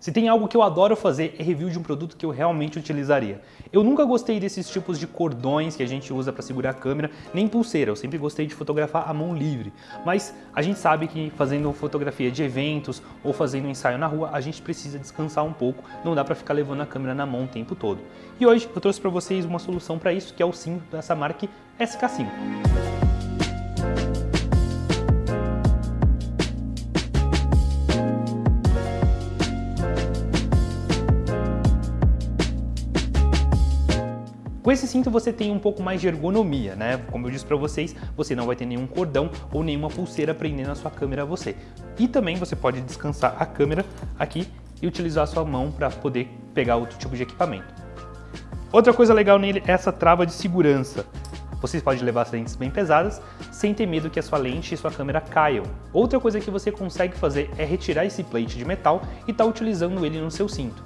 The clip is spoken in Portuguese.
Se tem algo que eu adoro fazer é review de um produto que eu realmente utilizaria. Eu nunca gostei desses tipos de cordões que a gente usa para segurar a câmera, nem pulseira, eu sempre gostei de fotografar a mão livre. Mas a gente sabe que fazendo fotografia de eventos ou fazendo ensaio na rua, a gente precisa descansar um pouco, não dá para ficar levando a câmera na mão o tempo todo. E hoje eu trouxe para vocês uma solução para isso, que é o cinto dessa marca SK5. Com esse cinto você tem um pouco mais de ergonomia, né? Como eu disse para vocês, você não vai ter nenhum cordão ou nenhuma pulseira prendendo a sua câmera a você. E também você pode descansar a câmera aqui e utilizar a sua mão para poder pegar outro tipo de equipamento. Outra coisa legal nele é essa trava de segurança. Você pode levar as lentes bem pesadas sem ter medo que a sua lente e sua câmera caiam. Outra coisa que você consegue fazer é retirar esse plate de metal e estar tá utilizando ele no seu cinto.